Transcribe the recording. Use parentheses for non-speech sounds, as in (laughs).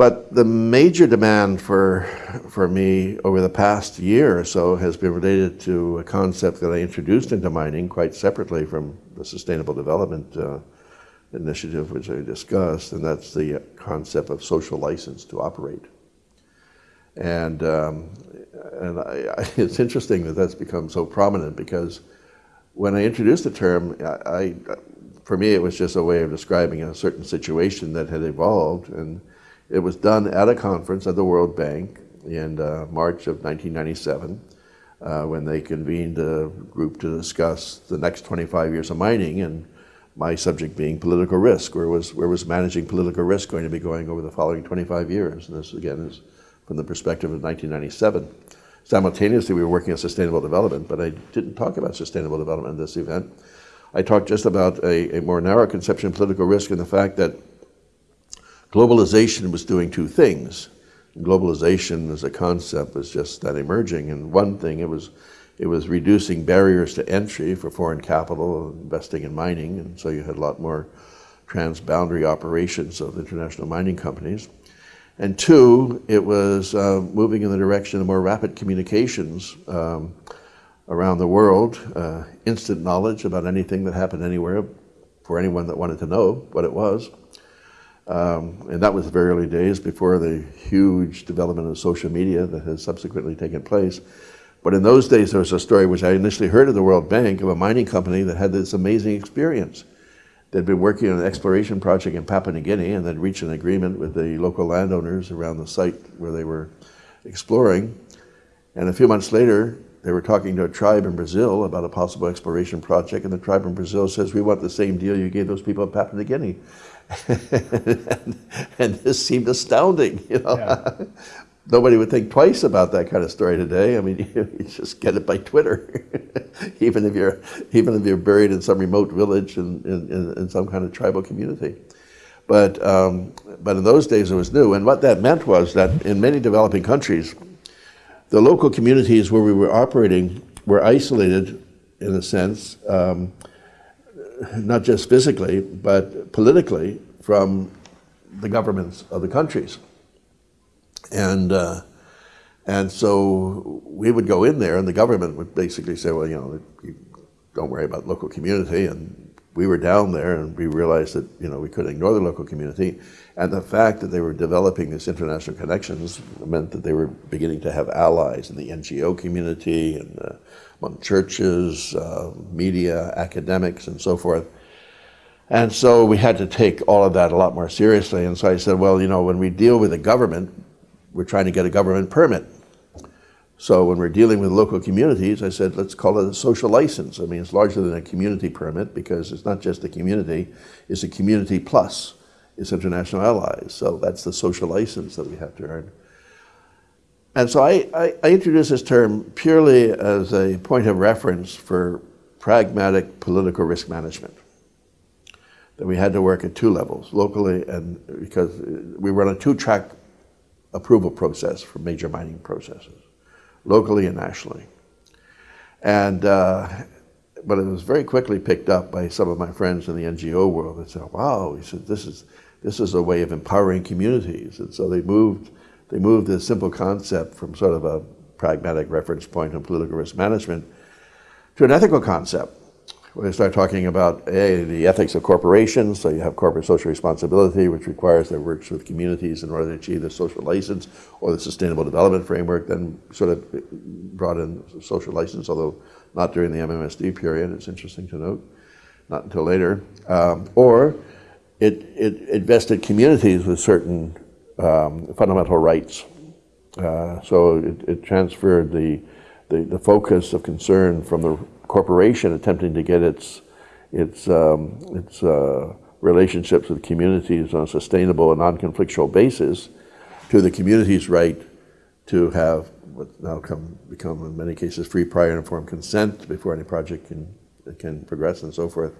But the major demand for, for me over the past year or so has been related to a concept that I introduced into mining quite separately from the Sustainable Development uh, Initiative, which I discussed, and that's the concept of social license to operate. And, um, and I, I, (laughs) it's interesting that that's become so prominent because when I introduced the term, I, I, for me it was just a way of describing a certain situation that had evolved and it was done at a conference at the World Bank in uh, March of 1997 uh, when they convened a group to discuss the next 25 years of mining and my subject being political risk. Where was, where was managing political risk going to be going over the following 25 years? And this again is from the perspective of 1997. Simultaneously, we were working on sustainable development, but I didn't talk about sustainable development in this event. I talked just about a, a more narrow conception of political risk and the fact that globalization was doing two things. Globalization as a concept was just that emerging, and one thing it was it was reducing barriers to entry for foreign capital investing in mining, and so you had a lot more transboundary operations of international mining companies. And two, it was uh, moving in the direction of more rapid communications um, around the world, uh, instant knowledge about anything that happened anywhere for anyone that wanted to know what it was. Um, and that was the very early days before the huge development of social media that has subsequently taken place. But in those days, there was a story which I initially heard of the World Bank of a mining company that had this amazing experience. They'd been working on an exploration project in Papua New Guinea and they'd reached an agreement with the local landowners around the site where they were exploring. And a few months later, they were talking to a tribe in Brazil about a possible exploration project, and the tribe in Brazil says, we want the same deal you gave those people in Papua New Guinea. and, (laughs) and, this seemed astounding, you know. Yeah. (laughs) Nobody would think twice about that kind of story today. I mean, you, (laughs) you just get it by Twitter, even if you're even if you're buried in some remote village in, in, in some kind of tribal community. But um, but in those days it was new, and what that meant was that in many developing countries, the local communities where we were operating were isolated, in a sense, um, not just physically, but politically from the governments of the countries. And, uh, and so we would go in there and the government would basically say, well, you know, don't worry about local community. And we were down there and we realized that, you know, we couldn't ignore the local community. And the fact that they were developing these international connections meant that they were beginning to have allies in the NGO community and uh, among churches, uh, media, academics, and so forth. And so we had to take all of that a lot more seriously. And so I said, well, you know, when we deal with the government, we're trying to get a government permit. So when we're dealing with local communities, I said, let's call it a social license. I mean, it's larger than a community permit because it's not just a community, it's a community plus its international allies. So that's the social license that we have to earn. And so I, I, I introduced this term purely as a point of reference for pragmatic political risk management. That we had to work at two levels, locally and because we run a two-track approval process for major mining processes, locally and nationally. And, uh, but it was very quickly picked up by some of my friends in the NGO world that said, wow, he said, this is, this is a way of empowering communities. And so they moved, they moved this simple concept from sort of a pragmatic reference point on political risk management to an ethical concept we start talking about A, the ethics of corporations, so you have corporate social responsibility, which requires that it works with communities in order to achieve the social license, or the sustainable development framework, then sort of brought in social license, although not during the MMSD period, it's interesting to note, not until later. Um, or it, it invested communities with certain um, fundamental rights. Uh, so it, it transferred the, the, the focus of concern from the corporation attempting to get its, its, um, its uh, relationships with communities on a sustainable and non-conflictual basis to the community's right to have what now come, become in many cases free prior informed consent before any project can, can progress and so forth.